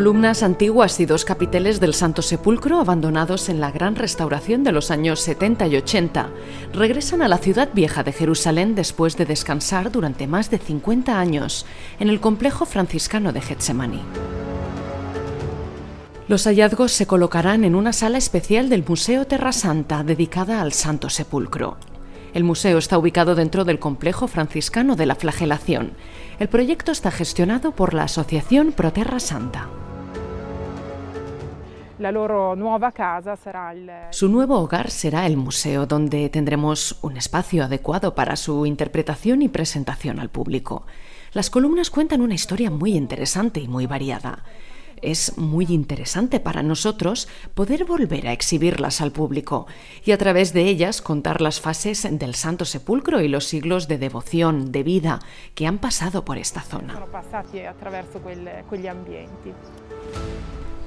columnas antiguas y dos capiteles del Santo Sepulcro, abandonados en la gran restauración de los años 70 y 80, regresan a la ciudad vieja de Jerusalén después de descansar durante más de 50 años en el complejo franciscano de Getsemaní. Los hallazgos se colocarán en una sala especial del Museo Terra Santa dedicada al Santo Sepulcro. El museo está ubicado dentro del complejo franciscano de la flagelación. El proyecto está gestionado por la Asociación Proterra Santa. Su nuevo hogar será el museo, donde tendremos un espacio adecuado para su interpretación y presentación al público. Las columnas cuentan una historia muy interesante y muy variada es muy interesante para nosotros poder volver a exhibirlas al público y a través de ellas contar las fases del Santo Sepulcro y los siglos de devoción, de vida que han pasado por esta zona.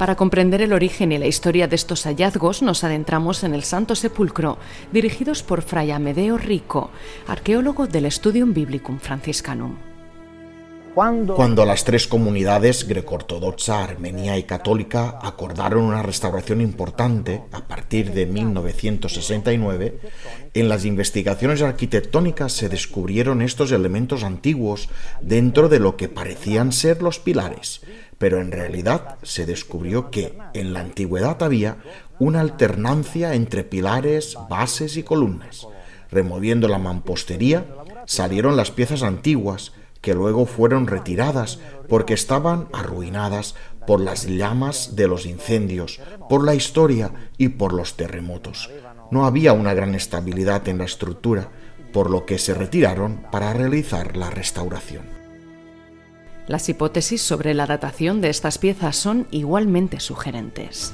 Para comprender el origen y la historia de estos hallazgos nos adentramos en el Santo Sepulcro, dirigidos por Fray Amedeo Rico, arqueólogo del Studium Biblicum Franciscanum. Cuando las tres comunidades greco-ortodoxa, armenia y católica acordaron una restauración importante a partir de 1969, en las investigaciones arquitectónicas se descubrieron estos elementos antiguos dentro de lo que parecían ser los pilares, pero en realidad se descubrió que en la antigüedad había una alternancia entre pilares, bases y columnas. Removiendo la mampostería, salieron las piezas antiguas, que luego fueron retiradas porque estaban arruinadas por las llamas de los incendios, por la historia y por los terremotos. No había una gran estabilidad en la estructura, por lo que se retiraron para realizar la restauración. Las hipótesis sobre la datación de estas piezas son igualmente sugerentes.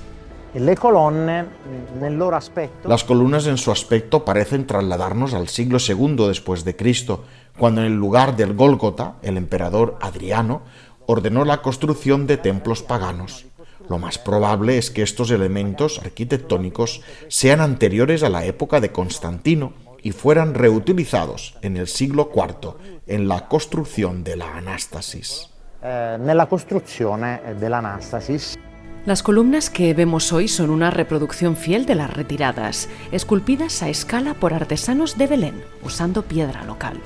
Las columnas en su aspecto parecen trasladarnos al siglo II después de Cristo, cuando en el lugar del Gólgota, el emperador Adriano ordenó la construcción de templos paganos. Lo más probable es que estos elementos arquitectónicos sean anteriores a la época de Constantino y fueran reutilizados en el siglo IV en la construcción de la Anástasis. Eh, la construcción de la Anástasis. Las columnas que vemos hoy son una reproducción fiel de las retiradas, esculpidas a escala por artesanos de Belén, usando piedra local.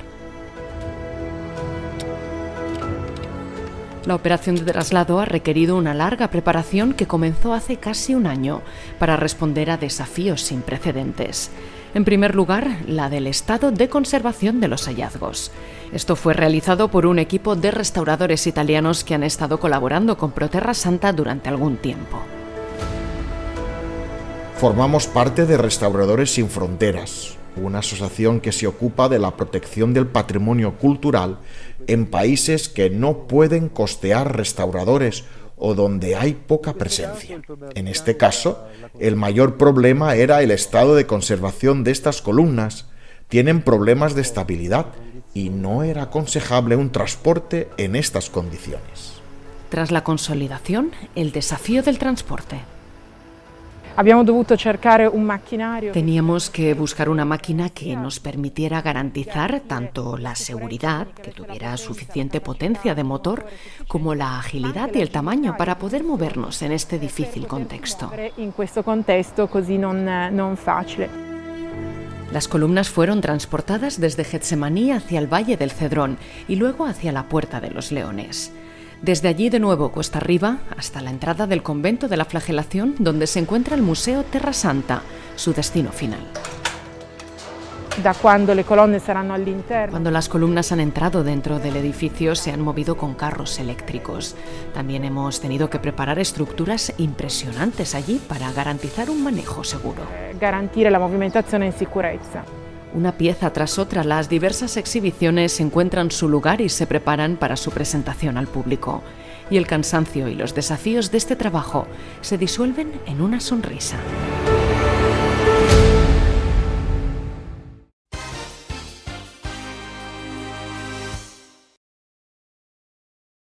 La operación de traslado ha requerido una larga preparación que comenzó hace casi un año para responder a desafíos sin precedentes. En primer lugar, la del estado de conservación de los hallazgos. Esto fue realizado por un equipo de restauradores italianos que han estado colaborando con Proterra Santa durante algún tiempo. Formamos parte de Restauradores Sin Fronteras, una asociación que se ocupa de la protección del patrimonio cultural en países que no pueden costear restauradores o donde hay poca presencia. En este caso, el mayor problema era el estado de conservación de estas columnas. Tienen problemas de estabilidad y no era aconsejable un transporte en estas condiciones. Tras la consolidación, el desafío del transporte. Teníamos que buscar una máquina que nos permitiera garantizar tanto la seguridad, que tuviera suficiente potencia de motor, como la agilidad y el tamaño para poder movernos en este difícil contexto. Las columnas fueron transportadas desde Getsemaní hacia el Valle del Cedrón y luego hacia la Puerta de los Leones. Desde allí de nuevo cuesta arriba hasta la entrada del convento de la flagelación donde se encuentra el Museo Terra Santa, su destino final. Cuando las columnas han entrado dentro del edificio se han movido con carros eléctricos. También hemos tenido que preparar estructuras impresionantes allí para garantizar un manejo seguro. Garantire la movimentación en seguridad. Una pieza tras otra, las diversas exhibiciones encuentran su lugar y se preparan para su presentación al público. Y el cansancio y los desafíos de este trabajo se disuelven en una sonrisa.